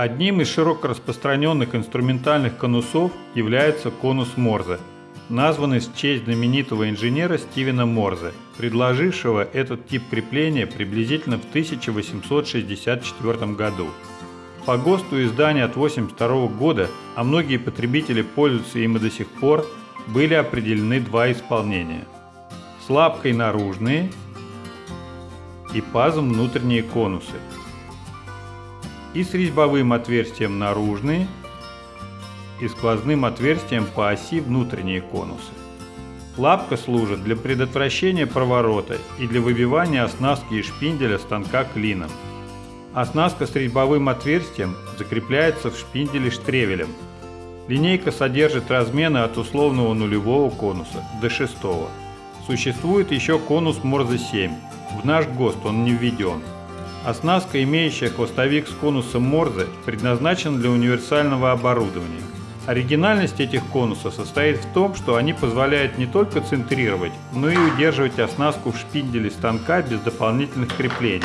Одним из широко распространенных инструментальных конусов является конус Морзе, названный в честь знаменитого инженера Стивена Морзе, предложившего этот тип крепления приблизительно в 1864 году. По ГОСТу издания от 1982 года, а многие потребители пользуются им и до сих пор, были определены два исполнения. С лапкой наружные и пазом внутренние конусы – и с резьбовым отверстием наружные и сквозным отверстием по оси внутренние конусы. Лапка служит для предотвращения проворота и для выбивания оснастки и шпинделя станка клином. Оснастка с резьбовым отверстием закрепляется в шпинделе штревелем. Линейка содержит размены от условного нулевого конуса до шестого. Существует еще конус Морзе 7. В наш ГОСТ он не введен. Оснастка, имеющая хвостовик с конусом Морзе, предназначена для универсального оборудования. Оригинальность этих конусов состоит в том, что они позволяют не только центрировать, но и удерживать оснастку в шпинделе станка без дополнительных креплений.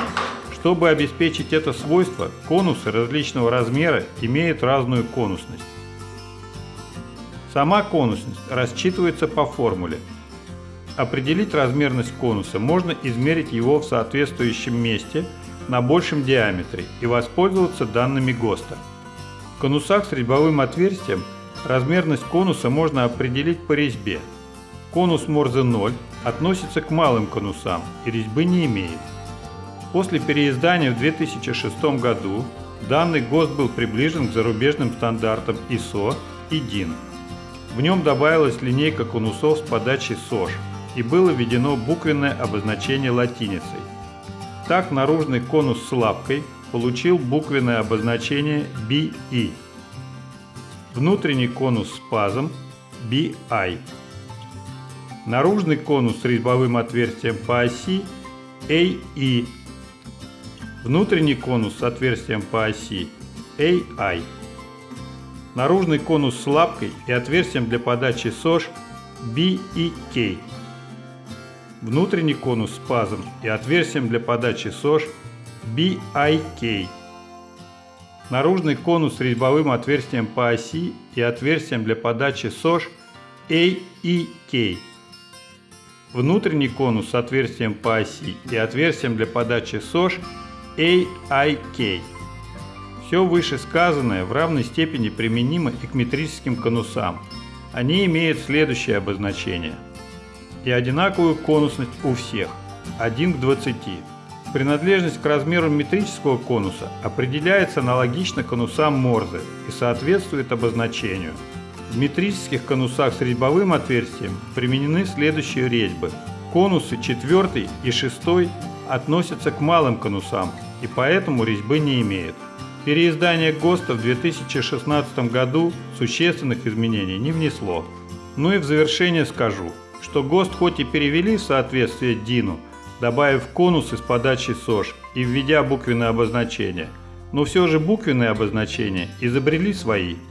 Чтобы обеспечить это свойство, конусы различного размера имеют разную конусность. Сама конусность рассчитывается по формуле. Определить размерность конуса можно измерить его в соответствующем месте – на большем диаметре и воспользоваться данными ГОСТа. В конусах с резьбовым отверстием размерность конуса можно определить по резьбе. Конус Морзе 0 относится к малым конусам и резьбы не имеет. После переиздания в 2006 году данный ГОСТ был приближен к зарубежным стандартам ISO и DIN. В нем добавилась линейка конусов с подачей СОЖ и было введено буквенное обозначение латиницей – так наружный конус с лапкой получил буквенное обозначение BE. Внутренний конус с пазом BI. Наружный конус с резьбовым отверстием по оси AE. Внутренний конус с отверстием по оси AI. Наружный конус с лапкой и отверстием для подачи СОЖ BEK внутренний конус с пазом и отверстием для подачи СОЖ BIK, наружный конус с резьбовым отверстием по оси и отверстием для подачи СОЖ AEK, внутренний конус с отверстием по оси и отверстием для подачи СОЖ AIK. Все вышесказанное в равной степени применимо и к метрическим конусам. Они имеют следующее обозначение – и одинаковую конусность у всех – 1 к 20. Принадлежность к размеру метрического конуса определяется аналогично конусам Морзе и соответствует обозначению. В метрических конусах с резьбовым отверстием применены следующие резьбы. Конусы 4 и 6 относятся к малым конусам и поэтому резьбы не имеют. Переиздание ГОСТа в 2016 году существенных изменений не внесло. Ну и в завершение скажу – что ГОСТ хоть и перевели в соответствие ДИНу, добавив конус из подачи СОЖ и введя буквенное обозначение, но все же буквенные обозначения изобрели свои –